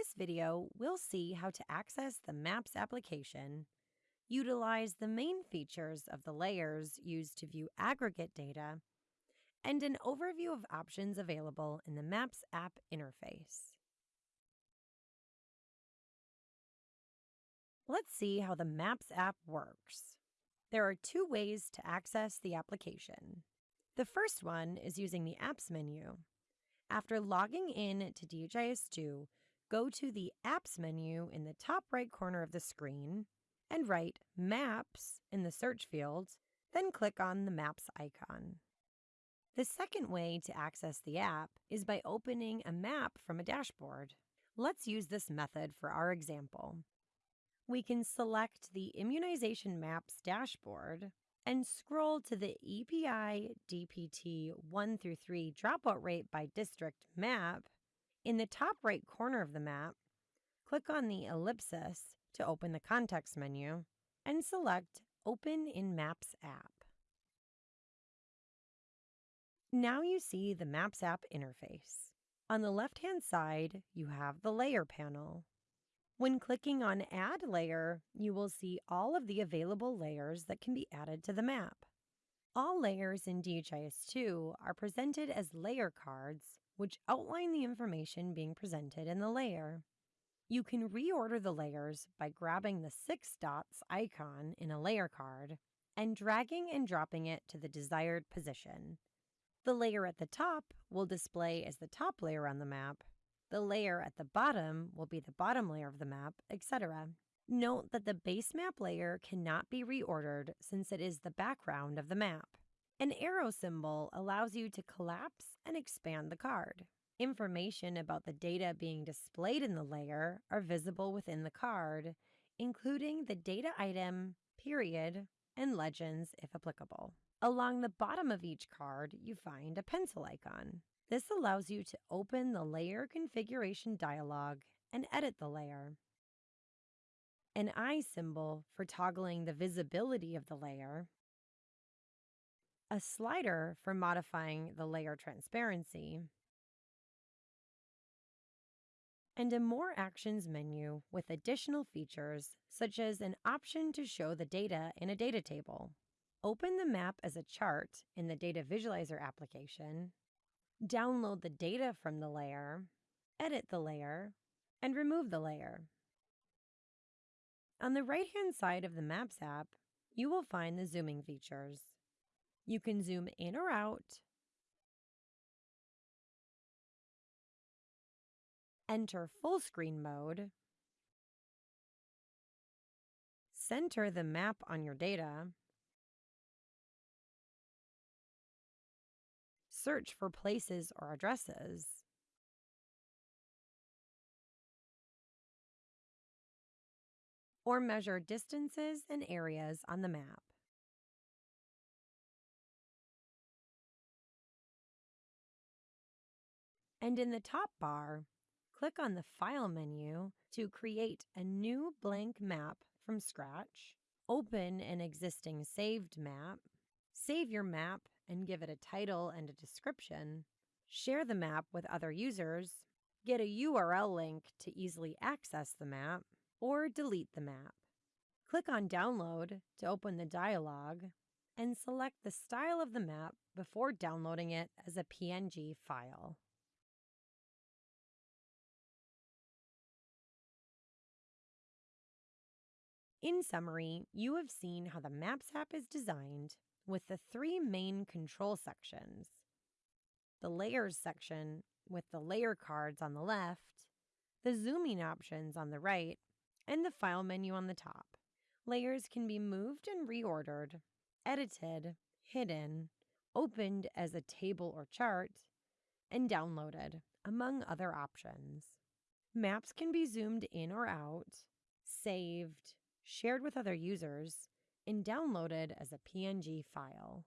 this video, we'll see how to access the Maps application, utilize the main features of the layers used to view aggregate data, and an overview of options available in the Maps app interface. Let's see how the Maps app works. There are two ways to access the application. The first one is using the Apps menu. After logging in to DHIS2, go to the Apps menu in the top right corner of the screen and write Maps in the search field, then click on the Maps icon. The second way to access the app is by opening a map from a dashboard. Let's use this method for our example. We can select the Immunization Maps dashboard and scroll to the EPI DPT 1 through 3 dropout rate by district map. In the top right corner of the map, click on the ellipsis to open the context menu and select Open in Maps app. Now you see the Maps app interface. On the left-hand side, you have the Layer panel. When clicking on Add Layer, you will see all of the available layers that can be added to the map. All layers in DHIS2 are presented as layer cards, which outline the information being presented in the layer. You can reorder the layers by grabbing the six dots icon in a layer card and dragging and dropping it to the desired position. The layer at the top will display as the top layer on the map. The layer at the bottom will be the bottom layer of the map, etc. Note that the base map layer cannot be reordered since it is the background of the map. An arrow symbol allows you to collapse and expand the card. Information about the data being displayed in the layer are visible within the card, including the data item, period, and legends if applicable. Along the bottom of each card, you find a pencil icon. This allows you to open the layer configuration dialog and edit the layer. An eye symbol for toggling the visibility of the layer. A slider for modifying the layer transparency. And a More Actions menu with additional features, such as an option to show the data in a data table. Open the map as a chart in the Data Visualizer application, download the data from the layer, edit the layer, and remove the layer. On the right-hand side of the Maps app, you will find the zooming features. You can zoom in or out, enter full screen mode, center the map on your data, search for places or addresses. Or measure distances and areas on the map. And in the top bar, click on the File menu to create a new blank map from scratch, open an existing saved map, save your map and give it a title and a description, share the map with other users, get a URL link to easily access the map, or delete the map. Click on Download to open the dialog and select the style of the map before downloading it as a PNG file. In summary, you have seen how the Maps app is designed with the three main control sections the layers section with the layer cards on the left, the zooming options on the right, and the file menu on the top. Layers can be moved and reordered, edited, hidden, opened as a table or chart, and downloaded, among other options. Maps can be zoomed in or out, saved, shared with other users, and downloaded as a PNG file.